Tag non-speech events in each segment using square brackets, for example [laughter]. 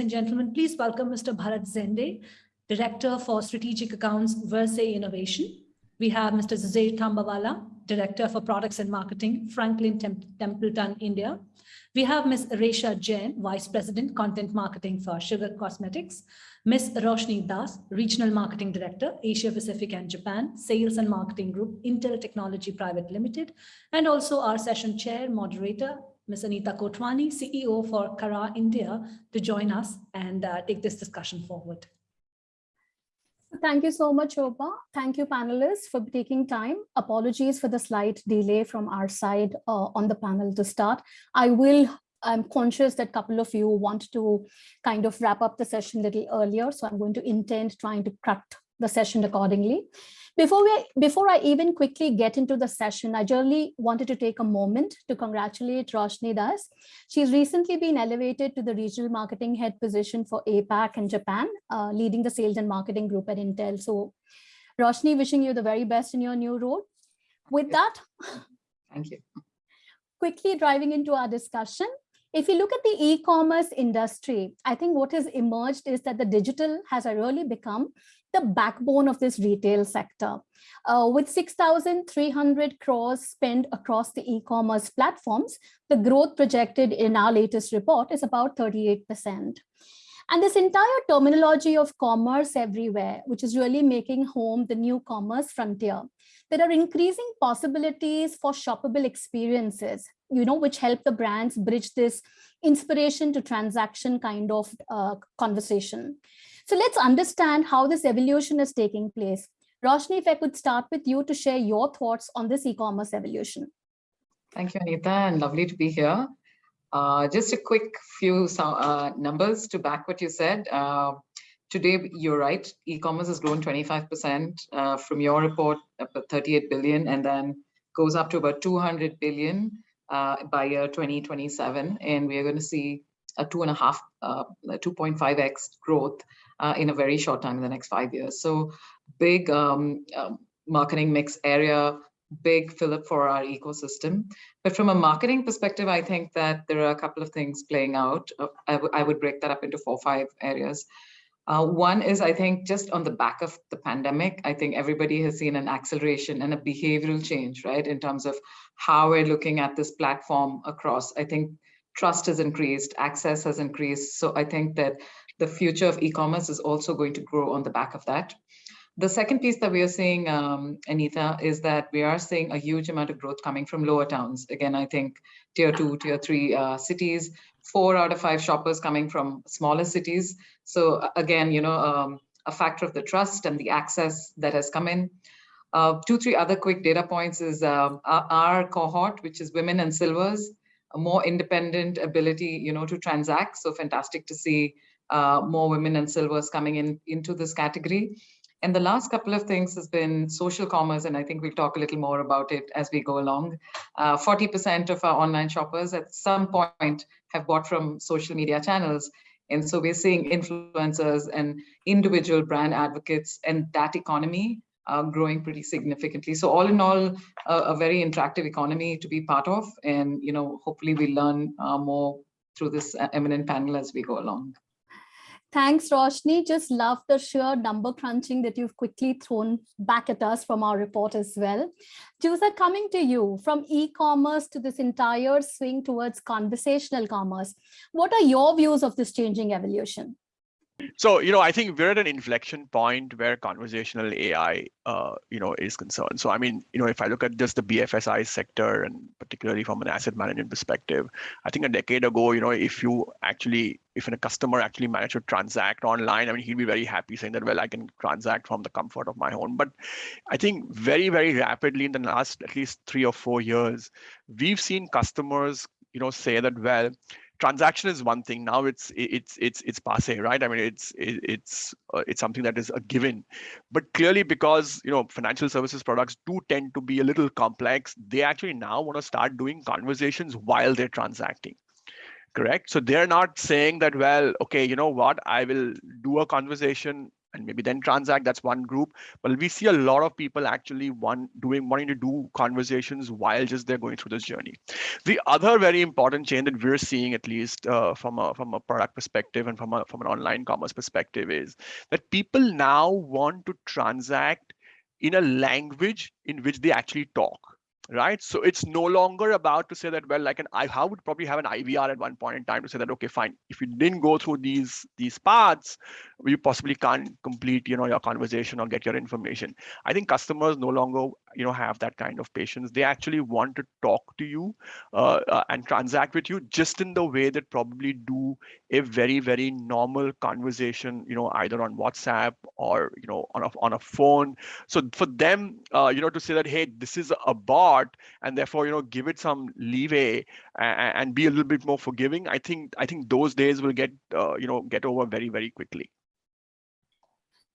and gentlemen, please welcome Mr. Bharat Zende, Director for Strategic Accounts, VerSe Innovation. We have Mr. Juzair Tambawala, Director for Products and Marketing, Franklin Tem Templeton, India. We have Ms. Resha Jain, Vice President, Content Marketing for Sugar Cosmetics. Ms. Roshni Das, Regional Marketing Director, Asia Pacific and Japan, Sales and Marketing Group, Intel Technology Private Limited, and also our session chair, moderator, Ms. Anita Kotwani, CEO for Carat India, to join us and uh, take this discussion forward. Thank you so much, Opa. Thank you, panelists, for taking time. Apologies for the slight delay from our side uh, on the panel to start. I will I'm conscious that a couple of you want to kind of wrap up the session a little earlier, so I'm going to intend trying to cut the session accordingly. Before, we, before I even quickly get into the session, I generally wanted to take a moment to congratulate Roshni Das. She's recently been elevated to the regional marketing head position for APAC and Japan, uh, leading the sales and marketing group at Intel. So Roshni, wishing you the very best in your new role. With that, thank you. Quickly driving into our discussion, if you look at the e-commerce industry, I think what has emerged is that the digital has really become the backbone of this retail sector. Uh, with 6,300 crores spent across the e-commerce platforms, the growth projected in our latest report is about 38%. And this entire terminology of commerce everywhere, which is really making home the new commerce frontier, there are increasing possibilities for shoppable experiences, you know, which help the brands bridge this inspiration to transaction kind of uh, conversation. So let's understand how this evolution is taking place. Roshni, if I could start with you to share your thoughts on this e-commerce evolution. Thank you, Anita, and lovely to be here. Uh, just a quick few uh, numbers to back what you said. Uh, today, you're right, e-commerce has grown 25% uh, from your report, about 38 billion, and then goes up to about 200 billion uh, by year 2027. And we are going to see a two and a half, 2.5x uh, in a very short time in the next five years. So big um, um marketing mix area, big fillip for our ecosystem. But from a marketing perspective, I think that there are a couple of things playing out. Uh, I, would break that up into four or five areas. Uh, one is, I think, just on the back of the pandemic, I think everybody has seen an acceleration and a behavioral change, right, in terms of how we're looking at this platform across. I think trust has increased, access has increased. So I think that the future of e-commerce is also going to grow on the back of that. The second piece that we are seeing, um, Anita, is that we are seeing a huge amount of growth coming from lower towns. Again, I think tier two, tier three uh, cities, four out of five shoppers coming from smaller cities. So again, you know, um, a factor of the trust and the access that has come in. Uh, two, three other quick data points is uh, our, our, cohort, which is women and silvers, a more independent ability, you know, to transact. So fantastic to see uh, more women and silvers coming in into this category. And the last couple of things has been social commerce, and I think we'll talk a little more about it as we go along. 40% uh, of our online shoppers at some point have bought from social media channels. And so we're seeing influencers and individual brand advocates and that economy uh, growing pretty significantly. So all in all, a, a, very interactive economy to be part of. And, you know, hopefully we learn uh, more through this uh, eminent panel as we go along. Thanks, Roshni. Just love the sheer number crunching that you've quickly thrown back at us from our report as well. Jusa, coming to you, from e-commerce to this entire swing towards conversational commerce, what are your views of this changing evolution? So, you know, I think we're at an inflection point where conversational AI, uh, you know, is concerned. So, I mean, you know, if I look at just the BFSI sector and particularly from an asset management perspective, I think a decade ago, you know, if you actually, if a customer actually managed to transact online, I mean, he'd be very happy saying that, well, I can transact from the comfort of my home. But I think very, very rapidly in the last at least three or four years, we've seen customers, you know, say that, well, transaction is one thing. Now it's it's it's it's passe right? I mean it's it's uh, it's something that is a given. But clearly because you know financial services products do tend to be a little complex they actually now want to start doing conversations while they're transacting correct? So they're not saying that well okay you know what? I will do a conversation and maybe then transact. That's one group. But we see a lot of people actually one doing wanting to do conversations while just they're going through this journey. The other very important change that we're seeing, at least uh, from a from a product perspective and from a from an online commerce perspective, is that people now want to transact in a language in which they actually talk right? So it's no longer about to say that, well, like an I how would probably have an IVR at one point in time to say that, okay, fine, if you didn't go through these these paths, you possibly can't complete, you know, your conversation or get your information. I think customers no longer, you know, have that kind of patience. They actually want to talk to you uh, uh, and transact with you just in the way that probably do a very, very normal conversation, you know, either on WhatsApp or, you know, on a, on a phone. So for them, uh, you know, to say that, hey, this is a bot, and therefore you know give it some leeway and, and be a little bit more forgiving i think i think those days will get uh, you know get over very very quickly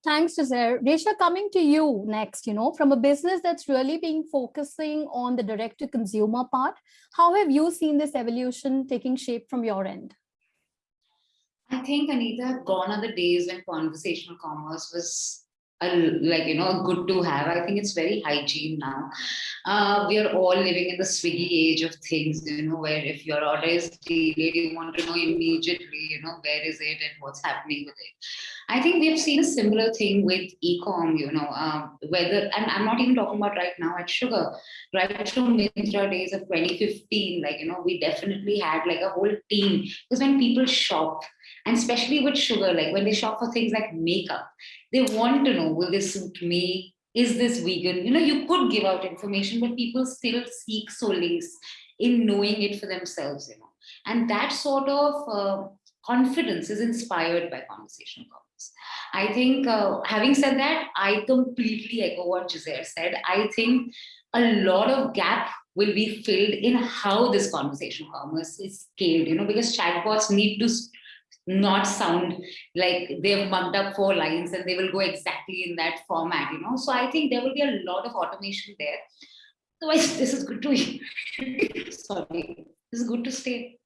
Thanks, Juzair. Resha, coming to you next, you know, from a business that's really been focusing on the direct to consumer part, how have you seen this evolution taking shape from your end? I think, Anita, gone are the days when conversational commerce was a, like you know good to have. I think it's very hygiene now. Uh, we are all living in the swiggy age of things you know where if your order is delayed you want to know immediately you know where is it and what's happening with it. I think we've seen a similar thing with e-com you know um, whether and i'm not even talking about right now at sugar. Right from Myntra days of 2015 like you know we definitely had like a whole team. Because when people shop and especially with sugar like when they shop for things like makeup they want to know, will this suit me? Is this vegan? You know, you could give out information, but people still seek solace in knowing it for themselves, you know. And that sort of uh, confidence is inspired by conversational commerce. I think, uh, having said that, I completely echo what Juzair said. I think a lot of gap will be filled in how this conversation commerce is scaled, you know, because chatbots need to not sound like they've mugged up four lines and they will go exactly in that format, you know. So I think there will be a lot of automation there. Otherwise, this is good to [laughs] sorry, this is good to stay.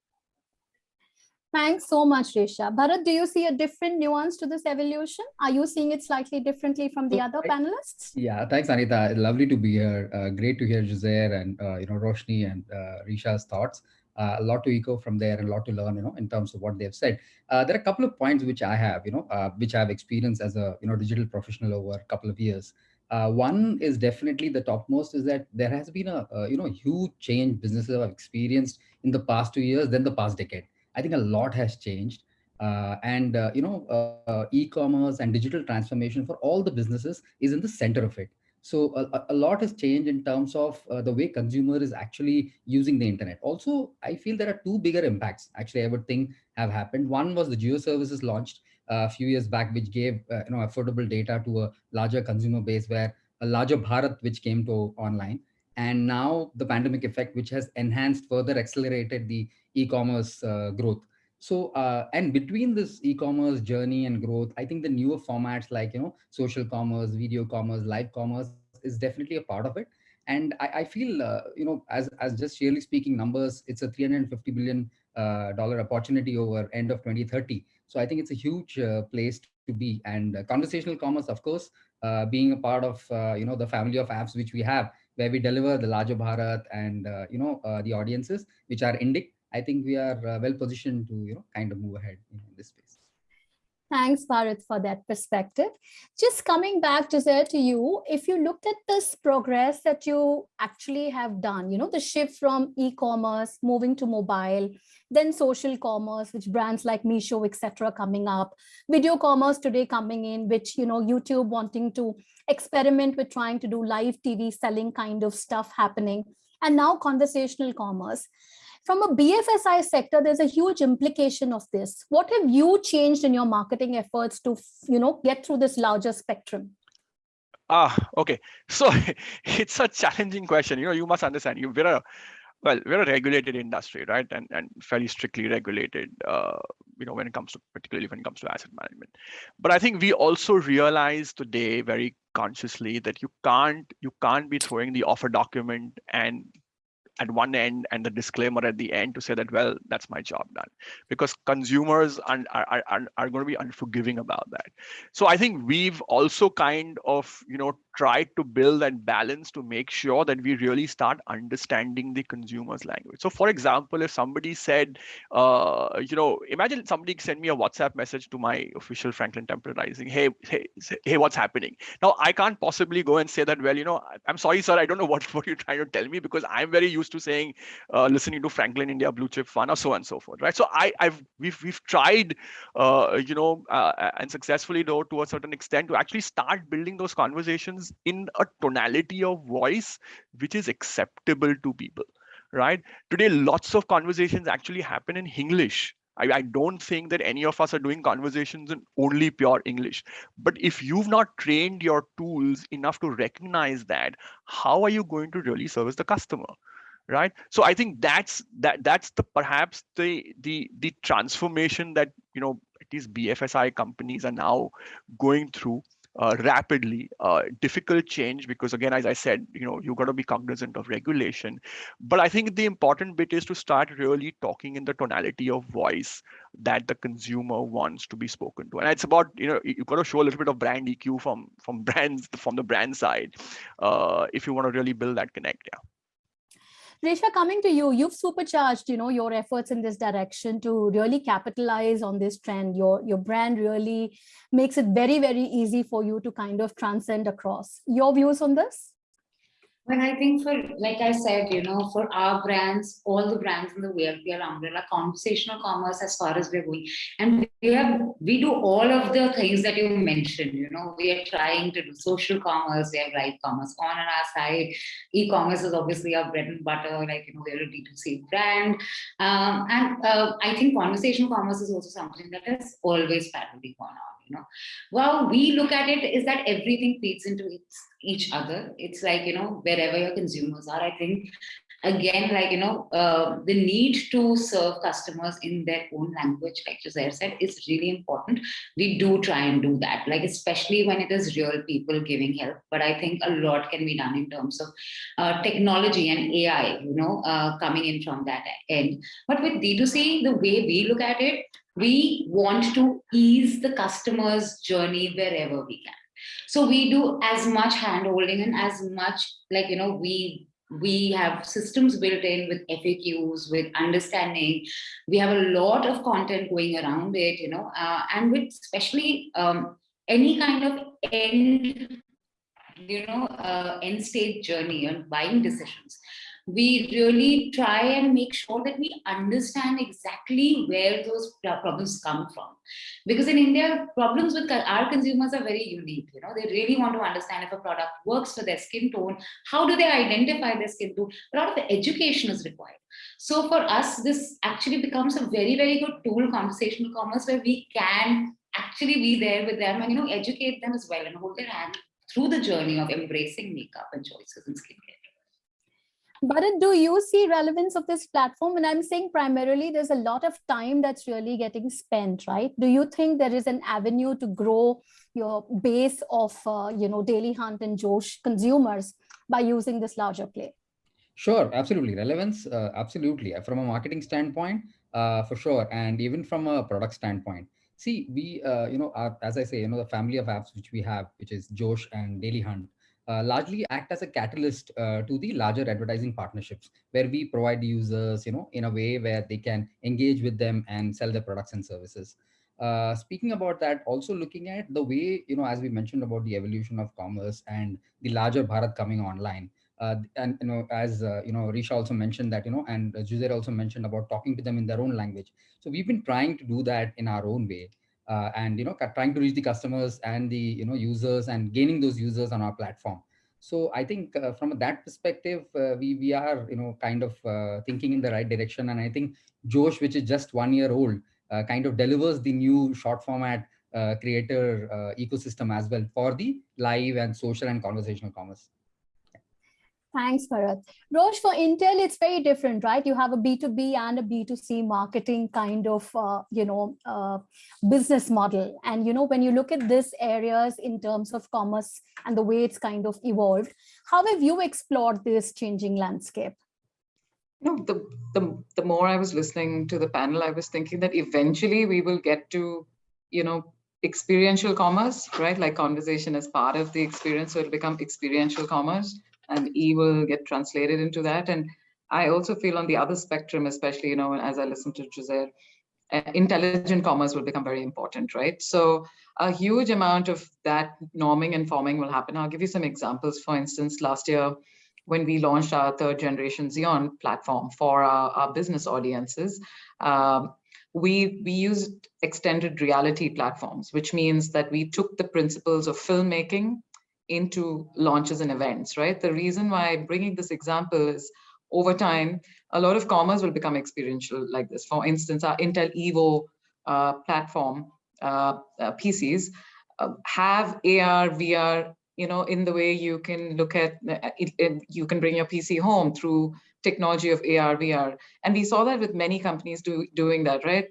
Thanks so much, Risha. Bharat, do you see a different nuance to this evolution? Are you seeing it slightly differently from the other panelists? Yeah, thanks, Anita. Lovely to be here. Uh, great to hear Juzair and uh, you know Roshni and uh, Resha's thoughts uh, a lot to echo from there and a lot to learn, you know, in terms of what they've said. Uh, there are a couple of points which I have, you know, uh, which I've experienced as a, you know, digital professional over a couple of years. Uh, one is definitely the topmost is that there has been a, you know, huge change businesses have experienced in the past two years than the past decade. I think a lot has changed. Uh, and, uh, you know, e-commerce and digital transformation for all the businesses is in the center of it. So a, a lot has changed in terms of uh, the way consumer is actually using the internet. Also, I feel there are two bigger impacts actually I would think have happened. One was the Jio services launched uh, a few years back, which gave uh, you know affordable data to a larger consumer base where a larger Bharat which came to online. And now the pandemic effect, which has enhanced further accelerated the e-commerce uh, growth. So, uh, and between this e-commerce journey and growth, I think the newer formats like, you know, social commerce, video commerce, live commerce is definitely a part of it. And I, I feel, uh, you know, as, as just really speaking numbers, it's a 350 billion uh, dollar opportunity over end of 2030. So I think it's a huge uh, place to be. And uh, conversational commerce, of course, being a part of, you know, the family of apps which we have, where we deliver the larger Bharat and, you know, the audiences, which are Indic I think we are uh, well positioned to you know kind of move ahead in this space. Thanks, Bharat, for that perspective. Just coming back, Giselle, to you, if you looked at this progress that you actually have done, you know, the shift from e-commerce moving to mobile, then social commerce, which brands like Meesho, etc., coming up, video commerce today coming in, which, you know, YouTube wanting to experiment with trying to do live TV selling kind of stuff happening, and now conversational commerce from a BFSI sector, there's a huge implication of this. What have you changed in your marketing efforts to, you know, get through this larger spectrum? Ah, okay. [laughs] So it's a challenging question. You know, you must understand. You we're a well, we're a regulated industry, right? And and fairly strictly regulated. Uh, you know, when it comes to particularly when it comes to asset management. But I think we also realize today very consciously that you can't you can't be throwing the offer document and at one end and the disclaimer at the end to say that, well, that's my job done. Because consumers are, are, are, are going to be unforgiving about that. So I think we've also kind of, you know, tried to build and balance to make sure that we really start understanding the consumer's language. So for example, if somebody said, uh, you know, imagine somebody send me a WhatsApp message to my official Franklin Templeton Rising, hey, hey, hey, what's happening? Now I can't possibly go and say that, well, you know, I'm sorry, sir, I don't know what, [laughs] what you're trying to tell me because I'm very used to saying, uh, listening to Franklin India Blue Chip Fund or so on and so forth, right? So I, I've we've we've tried, uh, you know, uh, and successfully though to a certain extent to actually start building those conversations in a tonality of voice which is acceptable to people right? Today lots of conversations actually happen in english. I, I, don't think that any of us are doing conversations in only pure english. But if you've not trained your tools enough to recognize that how are you going to really service the customer right? So i think that's that that's the perhaps the the the transformation that you know these bfsi companies are now going through uh, rapidly, uh, difficult change because again, as I said, you know, you've got to be cognizant of regulation. But I think the important bit is to start really talking in the tonality of voice that the consumer wants to be spoken to. And it's about, you know, you've got to show a little bit of brand EQ from from [laughs] brands from the brand side uh, if you want to really build that connect. Yeah. Resha, coming to you, you've supercharged, you know, your efforts in this direction to really capitalize on this trend. Your, your brand really makes it very, very easy for you to kind of transcend across. Your views on this? Well, I think for, like I said, you know, for our brands, all the brands in the VLPL umbrella, conversational commerce as far as we're going. And we have, we do all of the things that you mentioned, you know, we are trying to do social commerce, we have right commerce on our side. E-commerce is obviously our bread and butter, like, you know, we're a D2C brand. Um, and uh, I think conversational commerce is also something that has always parallelly gone on you know. Well we look at it is that everything feeds into each other. It's like you know wherever your consumers are i think again like you know uh, the need to serve customers in their own language like Jose said is really important. We do try and do that like especially when it is real people giving help. But i think a lot can be done in terms of uh, technology and ai you know uh, coming in from that end. But with d2c the way we look at it we want to ease the customer's journey wherever we can. So we do as much hand holding and as much like, you know, we we have systems built in with FAQs, with understanding. We have a lot of content going around it, you know, uh, and with especially um, any kind of end, you know, uh, end state journey and buying decisions we really try and make sure that we understand exactly where those problems come from. Because in India, problems with our consumers are very unique. You know, they really want to understand if a product works for their skin tone. How do they identify their skin tone? A lot of education is required. So for us, this actually becomes a very, very good tool, conversational commerce, where we can actually be there with them and, you know, educate them as well and hold their hand through the journey of embracing makeup and choices in skincare. But do you see relevance of this platform? And I'm saying primarily there's a lot of time that's really getting spent, right? Do you think there is an avenue to grow your base of, uh, you know, Daily Hunt and Josh consumers by using this larger play? Sure, absolutely. Relevance, uh, absolutely. From a marketing standpoint, uh, for sure. And even from a product standpoint. See, we, uh, you know, as I say, you know, the family of apps which we have, which is Josh and Daily Hunt, uh, largely act as a catalyst uh, to the larger advertising partnerships where we provide users you know in a way where they can engage with them and sell their products and services. Uh, speaking about that also looking at the way you know as we mentioned about the evolution of commerce and the larger bharat coming online uh, and you know as uh, you know risha also mentioned that you know and Juzair also mentioned about talking to them in their own language. So we've been trying to do that in our own way uh, and you know trying to reach the customers and the you know users and gaining those users on our platform. So i think uh, from that perspective uh, we we are you know kind of uh, thinking in the right direction. And i think josh which is just one year old uh, kind of delivers the new short format uh, creator ecosystem as well for the live and social and conversational commerce Thanks, Bharat. Rosh, for Intel, it's very different, right? You have a B2B and a B2C marketing kind of, uh, you know, uh, business model. And, you know, when you look at these areas in terms of commerce and the way it's kind of evolved, how have you explored this changing landscape? you know, the, the, the more I was listening to the panel, I was thinking that eventually we will get to, you know, experiential commerce, right? Like conversation as part of the experience. So it'll become experiential commerce and E will get translated into that. And I also feel on the other spectrum, especially, you know, as I listen to Jose, uh, intelligent commerce will become very important, right? So a huge amount of that norming and forming will happen. I'll give you some examples. For instance, last year, when we launched our third generation Xeon platform for our, our business audiences, um, we, we used extended reality platforms, which means that we took the principles of filmmaking into launches and events, right? The reason why bringing this example is over time, a lot of commerce will become experiential like this. For instance, our Intel Evo uh, platform uh, uh, PCs uh, have AR, VR, you know, in the way you can look at, uh, it, it, you can bring your PC home through technology of AR, VR. And we saw that with many companies do, doing that, right?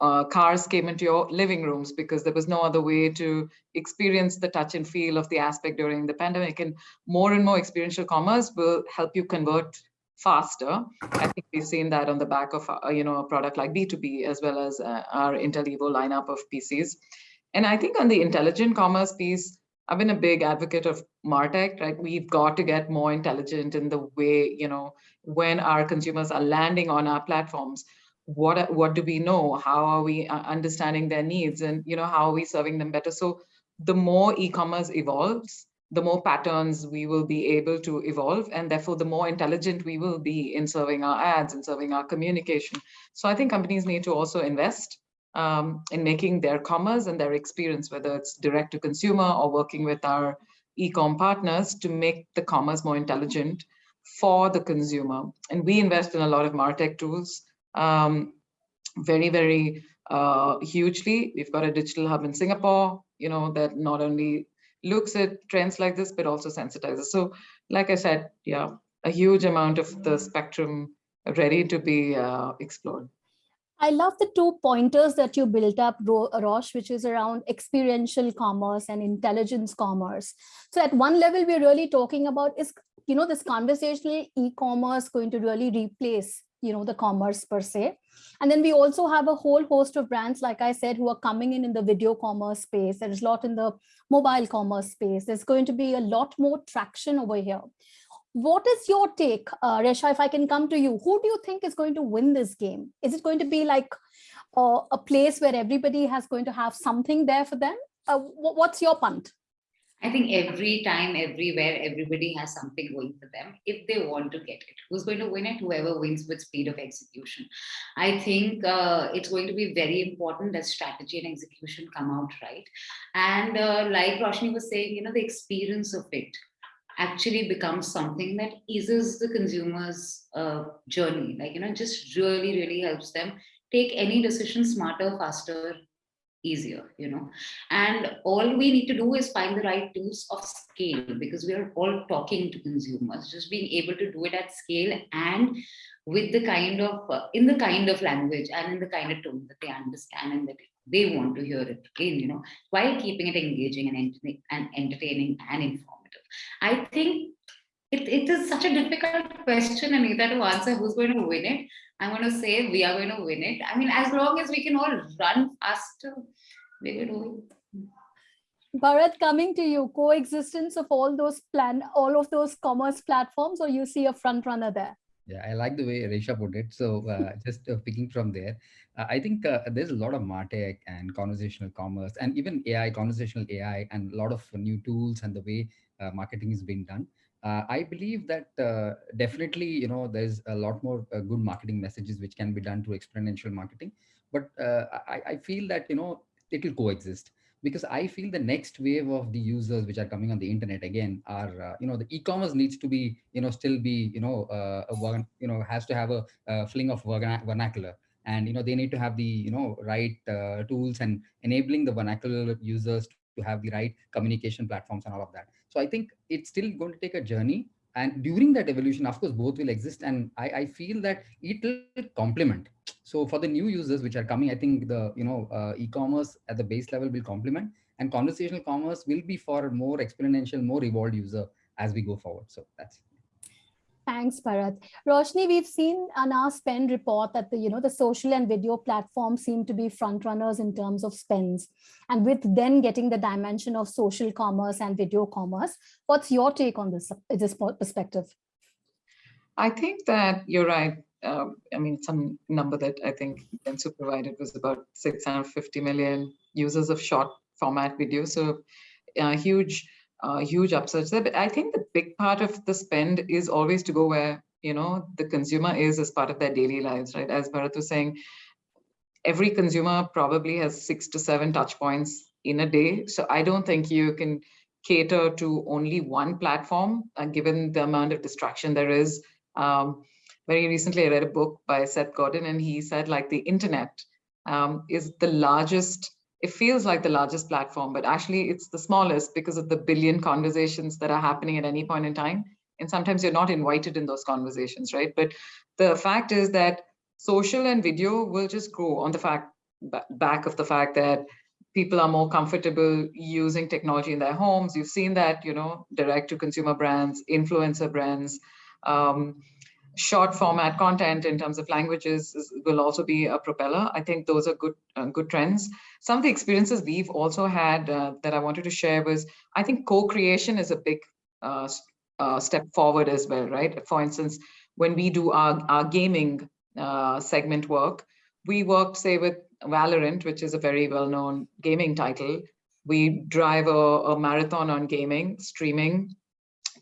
Uh, cars came into your living rooms because there was no other way to experience the touch and feel of the aspect during the pandemic. And more and more experiential commerce will help you convert faster. I think we've seen that on the back of uh, you know a product like B2B as well as uh, our Intel Evo lineup of PCs. And I think on the intelligent commerce piece, I've been a big advocate of Martech, right? We've got to get more intelligent in the way, you know, when our consumers are landing on our platforms, what, what do we know? How are we uh, understanding their needs? And, you know, how are we serving them better? So the more e-commerce evolves, the more patterns we will be able to evolve and therefore the more intelligent we will be in serving our ads and serving our communication. So I think companies need to also invest um, in making their commerce and their experience, whether it's direct to consumer or working with our e-com partners to make the commerce more intelligent for the consumer. And we invest in a lot of MarTech tools, um, very, very uh, hugely. We've got a digital hub in Singapore, you know, that not only looks at trends like this, but also sensitizes. So like I said, yeah, a huge amount of the spectrum ready to be uh, explored. I love the two pointers that you built up, Rosh, which is around experiential commerce and intelligence commerce. So at one level, we're really talking about is, you know, this conversational e-commerce going to really replace, you know, the commerce per se. And then we also have a whole host of brands, like I said, who are coming in in the video commerce space. There's a lot in the mobile commerce space. There's going to be a lot more traction over here. What is your take, uh, Resha, if I can come to you, who do you think is going to win this game? Is it going to be like uh, a place where everybody has going to have something there for them? Uh, what's your punt? I think every time, everywhere, everybody has something going for them if they want to get it. Who's going to win it? Whoever wins with speed of execution. I think uh, it's going to be very important that strategy and execution come out right. And uh, like Roshni was saying, you know, the experience of it actually becomes something that eases the consumer's uh, journey. Like, you know, just really, really helps them take any decision smarter, faster, easier, you know. And all we need to do is find the right tools of scale because we are all talking to consumers, just being able to do it at scale and with the kind of, uh, in the kind of language and in the kind of tone that they understand and that they want to hear it in, you know, while keeping it engaging and, and entertaining and informative. I think it, it is such a difficult question, and Anita, to answer who's going to win it. I'm going to say we are going to win it. I mean, as long as we can all run faster, we will do it. Bharat, coming to you, coexistence of all those plan, all of those commerce platforms, or you see a front runner there? Yeah, I like the way Resha put it. So uh, [laughs] just uh, picking from there, uh, I think uh, there's a lot of MarTech and conversational commerce and even AI, conversational AI, and a lot of new tools and the way uh, marketing is being done. Uh, I believe that uh, definitely, you know, there's a lot more good marketing messages which can be done through exponential marketing. But I, I feel that, you know, it will coexist because I feel the next wave of the users which are coming on the internet again are, uh, you know, the e-commerce needs to be, you know, still be, you know, uh, a, you know, has to have a, a fling of vernacular and, you know, they need to have the, you know, right uh, tools and enabling the vernacular users to have the right communication platforms and all of that. So I think it's still going to take a journey. And during that evolution, of course, both will exist. And I, I feel that it will complement. So for the new users which are coming, I think the you know uh, e-commerce at the base level will complement and conversational commerce will be for more exponential, more evolved user as we go forward. So that's Thanks, Bharat. Roshni, we've seen on our spend report that the, you know, the social and video platforms seem to be front runners in terms of spends. And with then getting the dimension of social commerce and video commerce, what's your take on this, this perspective? I think that you're right. Um, I mean, some number that I think Dentsu provided was about 650 million users of short format video. So uh, huge uh, huge upsurge there. But I think the big part of the spend is always to go where you know the consumer is as part of their daily lives, right? As Bharat was saying, every consumer probably has six to seven touch points in a day. So I don't think you can cater to only one platform, uh, given the amount of distraction there is. Um, very recently, I read a book by Seth Godin, and he said like the internet um, is the largest it feels like the largest platform, but actually it's the smallest because of the billion conversations that are happening at any point in time. And sometimes you're not invited in those conversations, right? But the fact is that social and video will just grow on the fact back of the fact that people are more comfortable using technology in their homes. You've seen that, you know, direct to consumer brands, influencer brands, um, short format content in terms of languages is, will also be a propeller. I think those are good uh, good trends. Some of the experiences we've also had uh, that I wanted to share was, I think co-creation is a big uh, uh step forward as well, right? For instance, when we do our, our gaming uh, segment work, we worked, say, with Valorant, which is a very well-known gaming title. We drive a, a marathon on gaming, streaming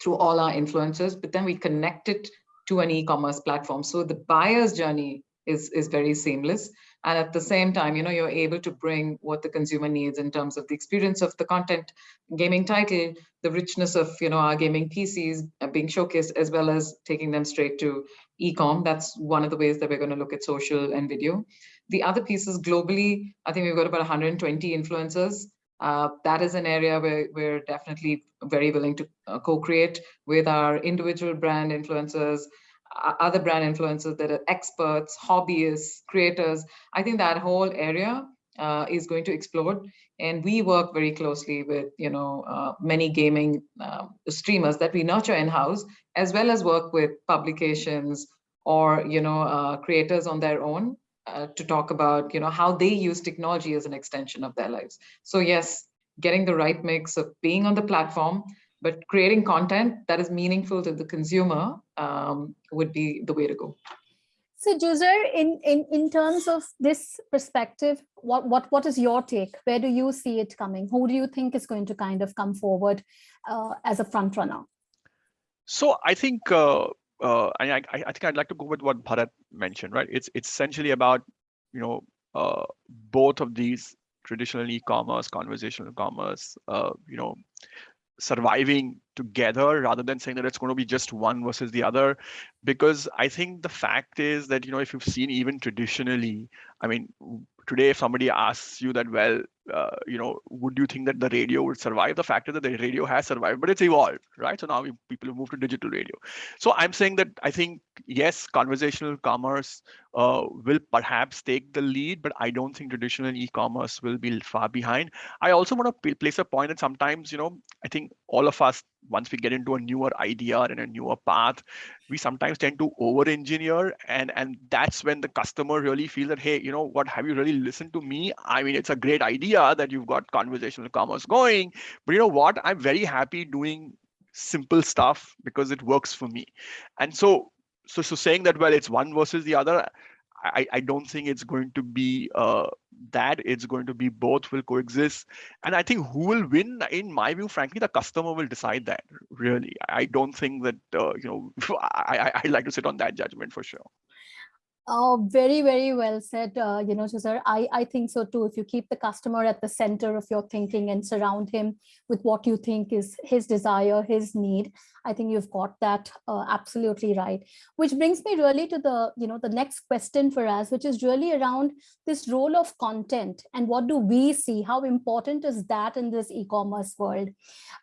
through all our influencers, but then we connect it to an e-commerce platform. So the buyer's journey is, is very seamless. And at the same time, you know, you're able to bring what the consumer needs in terms of the experience of the content, gaming title, the richness of, you know, our gaming PCs being showcased, as well as taking them straight to e-com. That's one of the ways that we're going to look at social and video. The other piece is globally, I think we've got about 120 influencers uh, that is an area where we're definitely very willing to uh, co-create with our individual brand influencers, uh, other brand influencers that are experts, hobbyists, creators. I think that whole area uh, is going to explode. And we work very closely with, you know, uh, many gaming um, streamers that we nurture in-house, as well as work with publications or, you know, uh, creators on their own uh, to talk about you know how they use technology as an extension of their lives so yes getting the right mix of being on the platform but creating content that is meaningful to the consumer um, would be the way to go so Juzair, in, in, in terms of this perspective, what, what, what is your take? Where do you see it coming? Who do you think is going to kind of come forward uh, as a front runner? So I think uh, uh, I, I, I think I'd like to go with what Bharat mentioned, right? It's it's essentially about you know uh, both of these traditional e-commerce, conversational commerce, uh, you know, surviving together rather than saying that it's going to be just one versus the other because i think the fact is that you know if you've seen even traditionally i mean today if somebody asks you that well uh, you know, would you think that the radio would survive? The fact is that the radio has survived, but it's evolved, right? So now we, people have moved to digital radio. So I'm saying that I think, yes, conversational commerce uh, will perhaps take the lead, but I don't think traditional e-commerce will be far behind. I also want to place a point that sometimes, you know, I think all of us, once we get into a newer idea and a newer path, we sometimes tend to over engineer and and that's when the customer really feels that hey you know what have you really listened to me? I mean it's a great idea that you've got conversational commerce going but you know what? I'm very happy doing simple stuff because it works for me. And so so so saying that well it's one versus the other I, I don't think it's going to be uh, that. It's going to be both will coexist. And I think who will win, in my view, frankly, the customer will decide that. Really, I don't think that uh, you know. [laughs] I I like to sit on that judgment for sure. Oh, very, very well said, uh, you know, Cesar. I, I think so too. If you keep the customer at the center of your thinking and surround him with what you think is his desire, his need, I think you've got that uh, absolutely right. Which brings me really to the, you know, the next question for us, which is really around this role of content and what do we see? How important is that in this e-commerce world?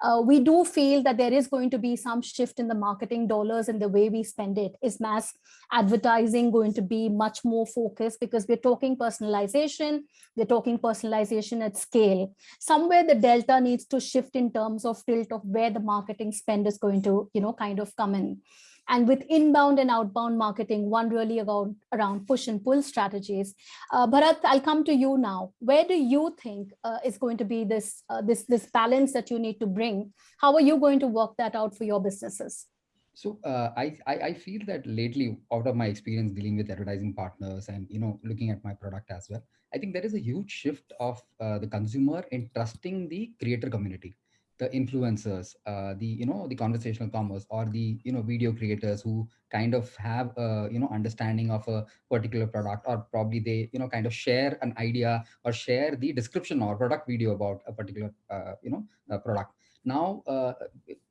Uh, we do feel that there is going to be some shift in the marketing dollars and the way we spend it. Is mass advertising going to be be much more focused because we're talking personalization, we're talking personalization at scale. Somewhere the delta needs to shift in terms of tilt of where the marketing spend is going to, you know, kind of come in. And with inbound and outbound marketing, one really around, around push and pull strategies. Uh, Bharat, I'll come to you now. Where do you think uh, is going to be this, uh, this, this balance that you need to bring? How are you going to work that out for your businesses? So uh, I, I, I feel that lately, out of my experience dealing with advertising partners and you know looking at my product as well, I think there is a huge shift of uh, the consumer in trusting the creator community, the influencers, uh, the you know the conversational commerce, or the you know video creators who kind of have a you know understanding of a particular product, or probably they you know kind of share an idea or share the description or product video about a particular uh, you know product now uh,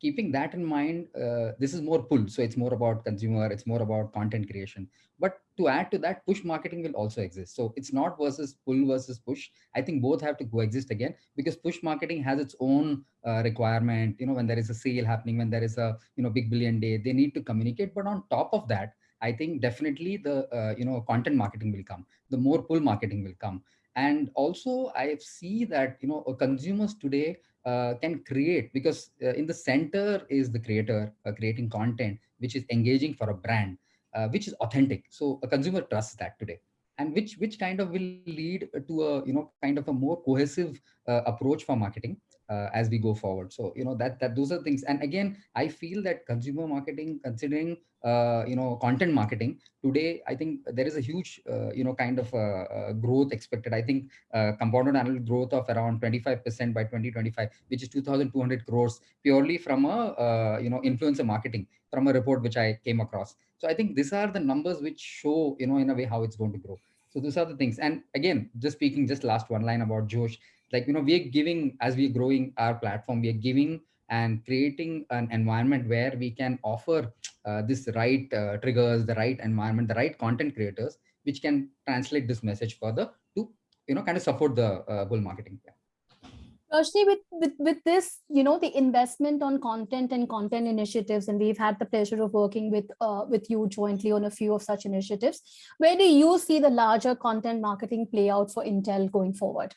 keeping that in mind uh, this is more pull. So it's more about consumer it's more about content creation. But to add to that push marketing will also exist. So it's not versus pull versus push. I think both have to coexist again because push marketing has its own uh, requirement. You know when there is a sale happening when there is a you know big billion day they need to communicate. But on top of that i think definitely the uh, you know content marketing will come. The more pull marketing will come. And also i see that you know consumers today uh, can create because uh, in the center is the creator uh, creating content which is engaging for a brand uh, which is authentic. So a consumer trusts that today. And which which kind of will lead to a you know kind of a more cohesive uh, approach for marketing uh, as we go forward. So you know that that those are things. And again i feel that consumer marketing considering uh, you know content marketing today i think there is a huge uh, you know kind of uh, growth expected. I think uh, compounded annual growth of around 25% by 2025 which is 2200 crores purely from a uh, you know influencer marketing from a report which i came across. So i think these are the numbers which show you know in a way how it's going to grow. So those are the things. And again just speaking just last one line about josh like you know we're giving as we're growing our platform we're giving and creating an environment where we can offer uh, this right uh, triggers the right environment the right content creators which can translate this message further to you know kind of support the uh, bull marketing yeah. Roshni, with, with, with this, you know, the investment on content and content initiatives, and we've had the pleasure of working with, uh, with you jointly on a few of such initiatives. Where do you see the larger content marketing play out for Intel going forward?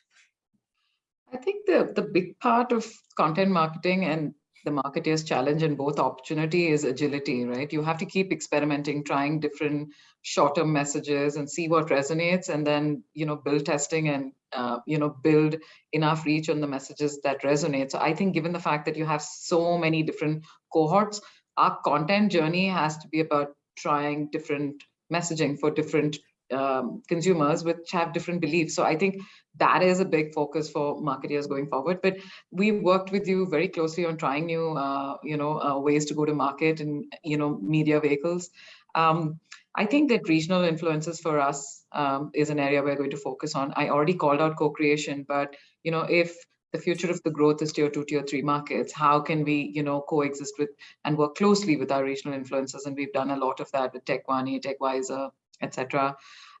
I think the, the big part of content marketing and the marketer's challenge and both opportunity is agility, right? You have to keep experimenting, trying different short-term messages and see what resonates and then, you know, build testing and, uh, you know, build enough reach on the messages that resonate. So I think given the fact that you have so many different cohorts, our content journey has to be about trying different messaging for different um, consumers which have different beliefs. So I think that is a big focus for marketers going forward. But we worked with you very closely on trying new, uh, you know, uh, ways to go to market and you know media vehicles. Um, I think that regional influences for us um, is an area we're going to focus on. I already called out co-creation, but you know, if the future of the growth is tier two, tier three markets, how can we, you know, coexist with and work closely with our regional influencers? And we've done a lot of that with TechVani, TechWiser, etc.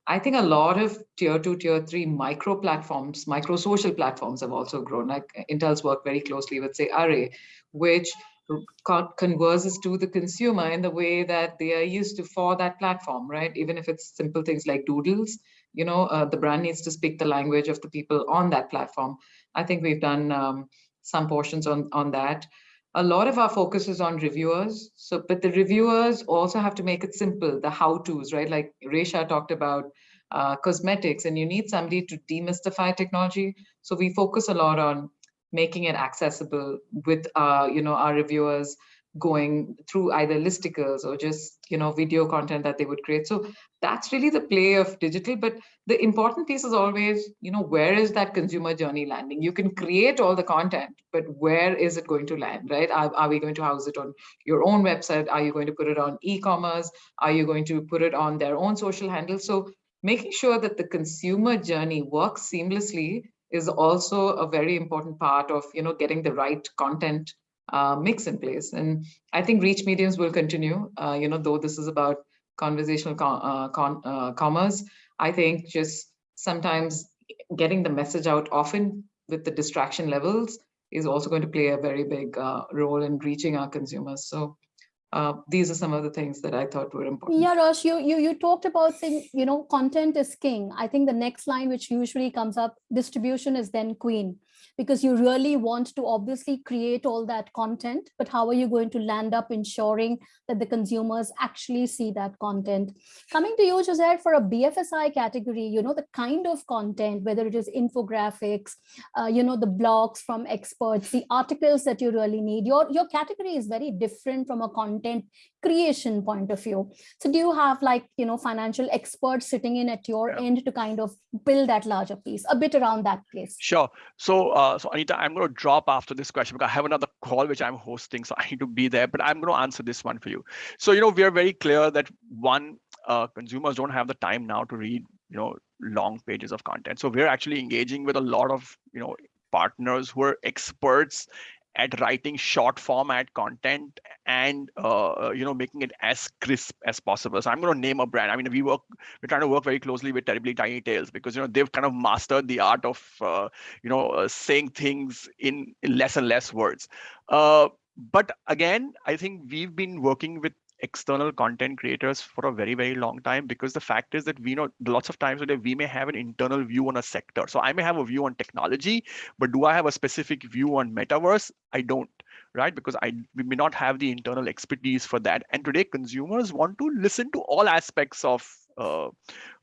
I think a lot of tier two, tier three micro platforms, micro social platforms have also grown. Like Intel's work very closely with say Array, which converses to the consumer in the way that they are used to for that platform, right? Even if it's simple things like doodles, you know, uh, the brand needs to speak the language of the people on that platform. I think we've done um, some portions on, on that a lot of our focus is on reviewers. So, but the reviewers also have to make it simple, the how-tos, right? Like Resha talked about uh, cosmetics and you need somebody to demystify technology. So we focus a lot on making it accessible with, uh, you know, our reviewers going through either listicles or just you know video content that they would create. So that's really the play of digital. But the important piece is always you know where is that consumer journey landing? You can create all the content but where is it going to land right? Are, are we going to house it on your own website? Are you going to put it on e-commerce? Are you going to put it on their own social handles? So making sure that the consumer journey works seamlessly is also a very important part of you know getting the right content uh, mix in place. And I think reach mediums will continue, uh, you know, though this is about conversational con uh, uh, commerce, I think just sometimes getting the message out often with the distraction levels is also going to play a very big uh, role in reaching our consumers. So uh, these are some of the things that I thought were important. Yeah, Rosh, you, you, you talked about saying, you know, content is king. I think the next line, which usually comes up, distribution is then queen. Because you really want to obviously create all that content, but how are you going to land up ensuring that the consumers actually see that content? Coming to you, Jose, for a BFSI category, you know, the kind of content, whether it is infographics, uh, you know, the blogs from experts, the articles that you really need, your, your category is very different from a content creation point of view. So do you have like, you know, financial experts sitting in at your Yeah. end to kind of build that larger piece, a bit around that place? Sure. So, uh, so Anita, I'm going to drop after this question because I have another call which I'm hosting, so I need to be there. But I'm going to answer this one for you. So, you know, we are very clear that one, uh, consumers don't have the time now to read, you know, long pages of content. So we're actually engaging with a lot of, you know, partners who are experts at writing short format content and uh, you know making it as crisp as possible. So I'm going to name a brand. I mean, we work, we're trying to work very closely with Terribly Tiny Tales because you know they've kind of mastered the art of uh, you know uh, saying things in, less and less words. Uh, but again, I think we've been working with external content creators for a very very long time because the fact is that we know lots of times we may have an internal view on a sector so i may have a view on technology but do i have a specific view on metaverse i don't right because i we may not have the internal expertise for that and today consumers want to listen to all aspects of uh,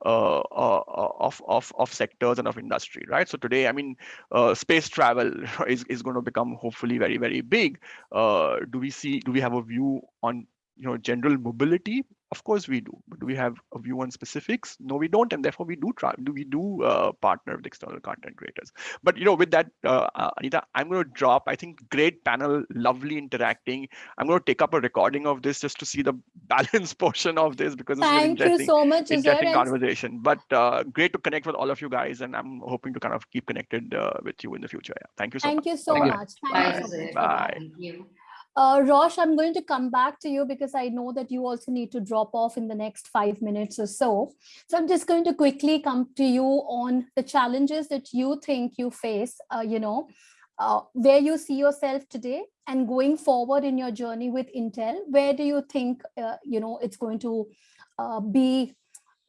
uh, uh, of, of, of sectors and of industry, right? So today, I mean, uh, space travel [laughs] is, is going to become hopefully very, very big. Uh, do we see, do we have a view on you know general mobility of course we do but do we have a view on specifics no we don't and therefore we do try do we do uh, partner with external content creators but you know with that uh, uh, anita i'm going to drop i think great panel lovely interacting i'm going to take up a recording of this just to see the [laughs] balance portion of this because it's Thank an you interesting, so much, interesting conversation but uh, great to connect with all of you guys and i'm hoping to kind of keep connected uh, with you in the future yeah thank you so Thank much you so Thank you. much. Thank Bye, you so much. Bye. Thank you. Uh, Rosh, I'm going to come back to you because I know that you also need to drop off in the next five minutes or so. So I'm just going to quickly come to you on the challenges that you think you face, uh, you know, uh, where you see yourself today and going forward in your journey with Intel, where do you think, uh, you know, it's going to uh, be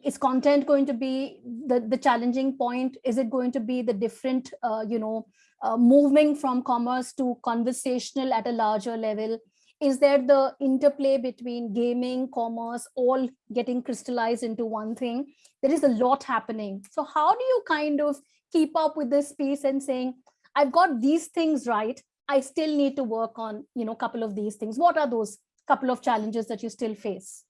is content going to be the, the challenging point? Is it going to be the different, uh, you know, uh, moving from commerce to conversational at a larger level? Is there the interplay between gaming, commerce, all getting crystallized into one thing? There is a lot happening. So how do you kind of keep up with this piece and saying, I've got these things right. I still need to work on, you know, a couple of these things. What are those couple of challenges that you still face?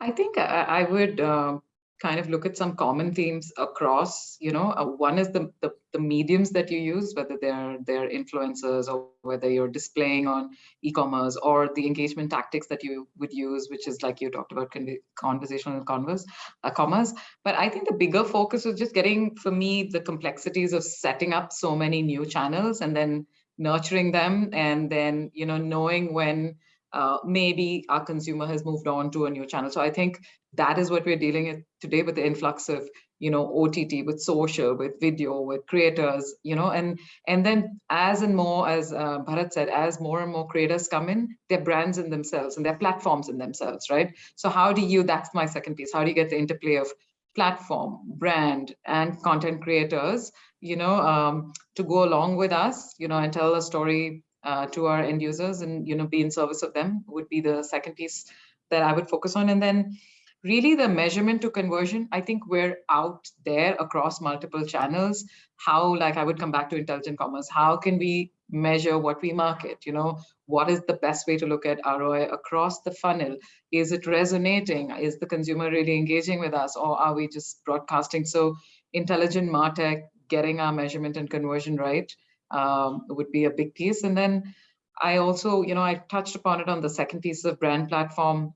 I think I, I would uh, kind of look at some common themes across. You know, uh, one is the, the the mediums that you use, whether they're they're influencers or whether you're displaying on e-commerce or the engagement tactics that you would use, which is like you talked about con conversational converse, uh, commerce. But I think the bigger focus was just getting, for me, the complexities of setting up so many new channels and then nurturing them and then you know knowing when uh, maybe our consumer has moved on to a new channel. So I think that is what we're dealing with today with the influx of, you know, OTT, with social, with video, with creators, you know, and and then as and more, as uh, Bharat said, as more and more creators come in, their brands in themselves and their platforms in themselves, right? So how do you, that's my second piece, how do you get the interplay of platform, brand, and content creators, you know, um, to go along with us, you know, and tell a story uh, to our end users and you know be in service of them would be the second piece that I would focus on. And then really the measurement to conversion, I think we're out there across multiple channels. How, like I would come back to intelligent commerce, how can we measure what we market? You know, what is the best way to look at ROI across the funnel? Is it resonating? Is the consumer really engaging with us or are we just broadcasting? So intelligent MarTech, getting our measurement and conversion right um, would be a big piece. And then I also, you know, I touched upon it on the second piece of brand platform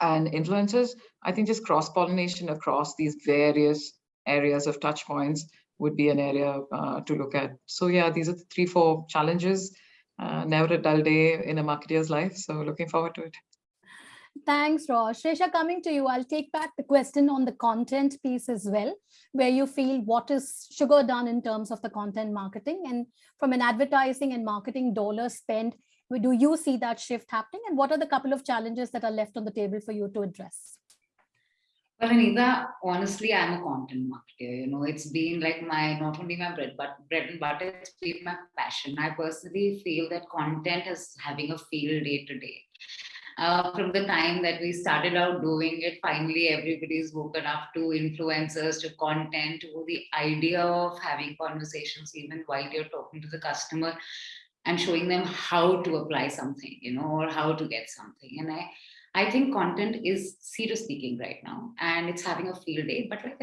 and influencers. I think just cross pollination across these various areas of touch points would be an area uh, to look at. So yeah, these are the three, four challenges. Uh, never a dull day in a marketer's life. So looking forward to it. Thanks, Rosh. Resha, coming to you, I'll take back the question on the content piece as well, where you feel what is sugar done in terms of the content marketing and from an advertising and marketing dollar spend, do you see that shift happening and what are the couple of challenges that are left on the table for you to address? Well, Anita, honestly, I'm a content marketer. You know, it's been like my not only my bread but bread and butter. It's been my passion. I personally feel that content is having a field day today. Uh, from the time that we started out doing it, finally everybody's woken up to influencers, to content, to the idea of having conversations even while you're talking to the customer and showing them how to apply something, you know, or how to get something. And I, I think content is serious speaking right now, and it's having a field day. But like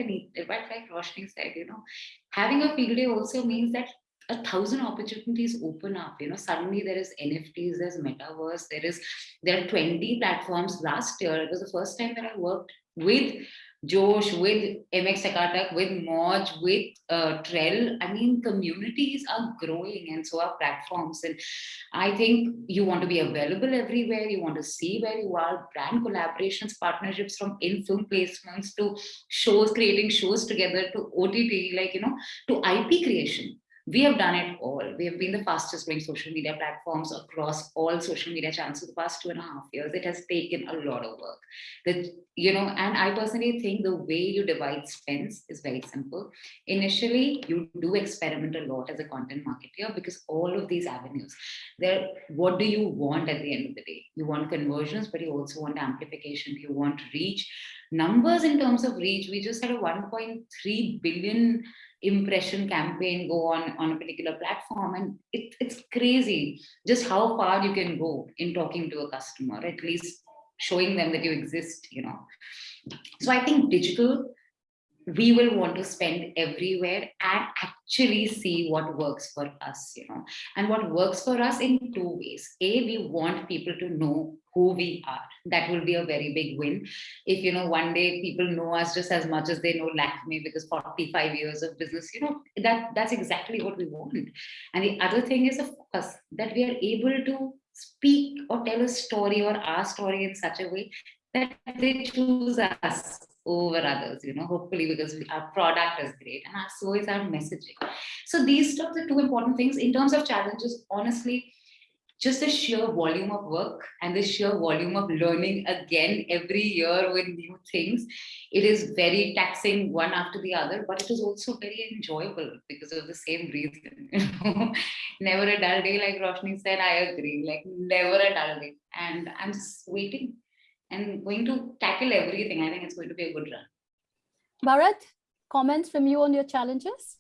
but like Roshni said, you know, having a field day also means that a thousand opportunities open up you know suddenly there is nfts there's metaverse there is there are 20 platforms. Last year it was the first time that i worked with josh with mx Takatak, with moj with uh, trell. I mean communities are growing and so are platforms. And i think you want to be available everywhere. You want to see where you are. Brand collaborations partnerships from in film placements to shows creating shows together to ott like you know to ip creation we have done it all. We have been the fastest growing social media platforms across all social media channels for the past two and a half years. It has taken a lot of work. You know, and I personally think the way you divide spends is very simple. Initially, you do experiment a lot as a content marketer because all of these avenues, there, what do you want at the end of the day? You want conversions, but you also want amplification. You want reach. Numbers in terms of reach, we just had a 1.3 billion impression campaign go on on a particular platform and it, it's crazy just how far you can go in talking to a customer at least showing them that you exist you know. So i think digital we will want to spend everywhere and actually see what works for us you know. And what works for us in two ways. A we want people to know who we are. That will be a very big win. If you know one day people know us just as much as they know Lakme because 45 years of business you know that that's exactly what we want. And the other thing is of course that we are able to speak or tell a story or our story in such a way that they choose us over others, you know, hopefully because we, our product is great and our, so is our messaging. So these are the two important things in terms of challenges, honestly, just the sheer volume of work and the sheer volume of learning again every year with new things. It is very taxing one after the other, but it is also very enjoyable because of the same reason. [laughs] You know? never a dull day, like Roshni said, I agree, like never a dull day. And I'm just waiting and going to tackle everything. I think it's going to be a good run. Bharat, comments from you on your challenges?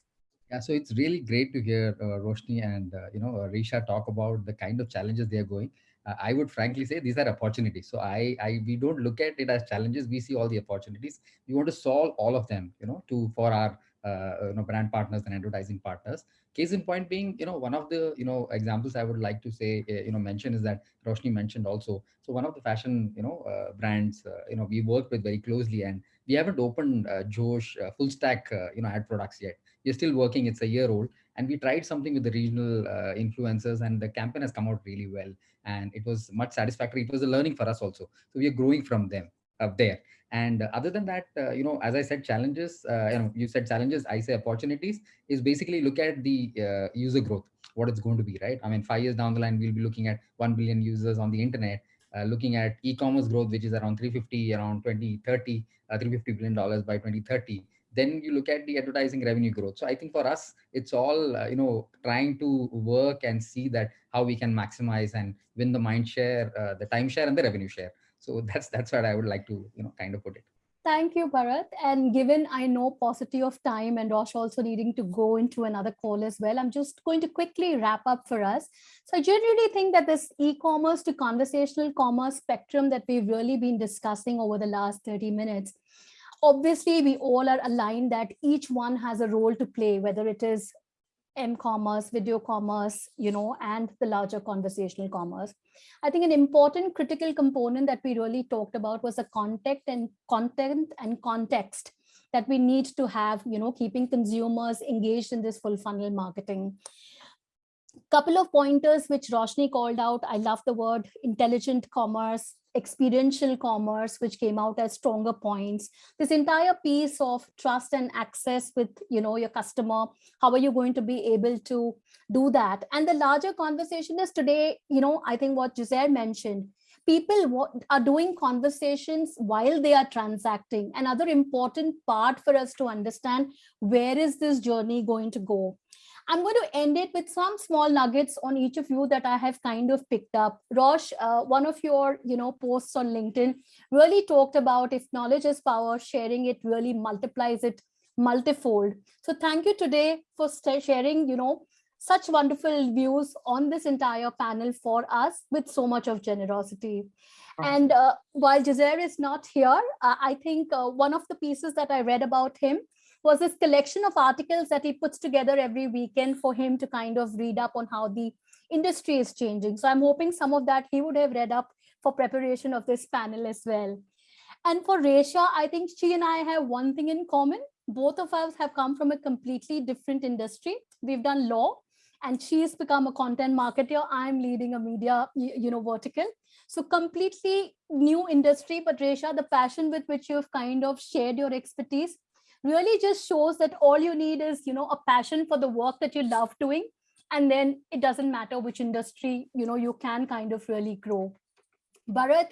Yeah, so it's really great to hear uh, Roshni and uh, you know uh, Risha talk about the kind of challenges they are going. Uh, I would frankly say these are opportunities. So I, I, we don't look at it as challenges. We see all the opportunities. We want to solve all of them, you know, to for our uh, Uh, you know brand partners and advertising partners. Case in point being, you know, one of the you know examples I would like to say, uh, you know, mention is that Roshni mentioned also. So one of the fashion you know uh, brands, uh, you know, we work with very closely, and we haven't opened Josh full stack you know ad products yet. We're still working. It's a year old and we tried something with the regional uh, influencers and the campaign has come out really well and it was much satisfactory. It was a learning for us also. So we are growing from them up there and uh, other than that uh, you know as i said challenges uh, you know you said challenges i say opportunities is basically look at the uh, user growth what it's going to be right i mean five years down the line we'll be looking at 1 billion users on the internet uh, looking at e-commerce growth which is around 350 around 2030 350 billion dollars by 2030 then you look at the advertising revenue growth. So I think for us, it's all, uh, you know, trying to work and see that how we can maximize and win the mind share, uh, the time share and the revenue share. So [laughs] that's, that's what I would like to, you know, kind of put it. Thank you, Bharat. And given I know paucity of time and Rosh also needing to go into another call as well, I'm just going to quickly wrap up for us. So I generally think that this e-commerce to conversational commerce spectrum that we've really been discussing over the last 30 minutes obviously we all are aligned that each one has a role to play whether it is m-commerce video commerce you know and the larger conversational commerce. I think an important critical component that we really talked about was the context and content and context that we need to have you know keeping consumers engaged in this full funnel marketing couple of pointers which Roshni called out. I love the word intelligent commerce, experiential commerce, which came out as stronger points. This entire piece of trust and access with you know your customer. How are you going to be able to do that? And the larger conversation is today, you know, I think what Giselle mentioned, people are doing conversations while they are transacting. Another important part for us to understand where is this journey going to go. I'm going to end it with some small nuggets on each of you that I have kind of picked up. Rosh, uh, one of your you know posts on LinkedIn really talked about if knowledge is power, sharing it really multiplies it multifold. So thank you today for sharing you know such wonderful views on this entire panel for us with so much of generosity. And uh, while Juzair is not here, uh, I think uh, one of the pieces that I read about him was this collection of articles that he puts together every weekend for him to kind of read up on how the industry is changing. So I'm hoping some of that he would have read up for preparation of this panel as well. And for Resha, I think she and I have one thing in common. Both of us have come from a completely different industry. We've done law and she's become a content marketer. I'm leading a media, you know, vertical. So completely new industry, but Resha, the passion with which you've kind of shared your expertise really just shows that all you need is, you know, a passion for the work that you love doing. And then it doesn't matter which industry, you know, you can kind of really grow. Bharat,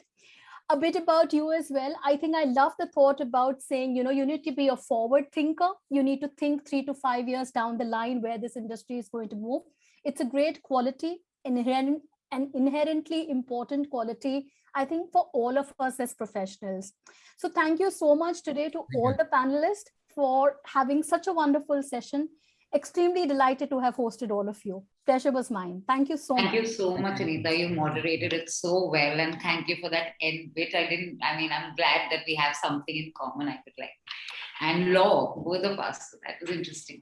a bit about you as well. I think I love the thought about saying, you know, you need to be a forward thinker. You need to think three to five years down the line where this industry is going to move. It's a great quality, inherent and inherently important quality, I think, for all of us as professionals. So thank you so much today to all you. the panelists for having such a wonderful session. Extremely delighted to have hosted all of you. Pleasure was mine. Thank you so Thank much. you so much, Anita. You moderated it so well, and thank you for that end bit. I didn't. I mean, I'm glad that we have something in common. I could like, and law, both of us. So that was interesting.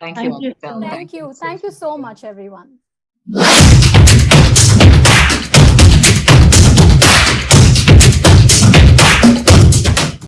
Thank Thank you. you Anita. so much. Thank you. Thank you so much, everyone.